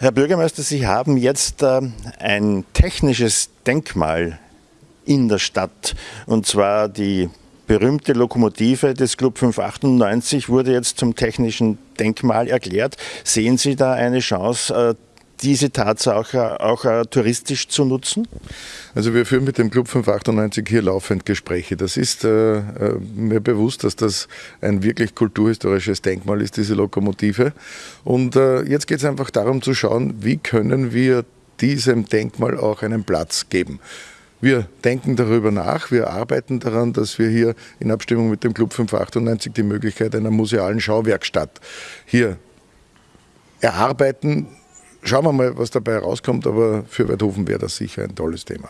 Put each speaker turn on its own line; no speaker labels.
Herr Bürgermeister, Sie haben jetzt äh, ein technisches Denkmal in der Stadt, und zwar die berühmte Lokomotive des Club 598 wurde jetzt zum technischen Denkmal erklärt. Sehen Sie da eine Chance, äh, diese Tatsache auch, auch touristisch zu nutzen?
Also wir führen mit dem Club 598 hier laufend Gespräche. Das ist äh, äh, mir bewusst, dass das ein wirklich kulturhistorisches Denkmal ist, diese Lokomotive. Und äh, jetzt geht es einfach darum zu schauen, wie können wir diesem Denkmal auch einen Platz geben. Wir denken darüber nach, wir arbeiten daran, dass wir hier in Abstimmung mit dem Club 598 die Möglichkeit einer musealen Schauwerkstatt hier erarbeiten. Schauen wir mal, was dabei rauskommt, aber für Werthofen wäre das sicher ein tolles Thema.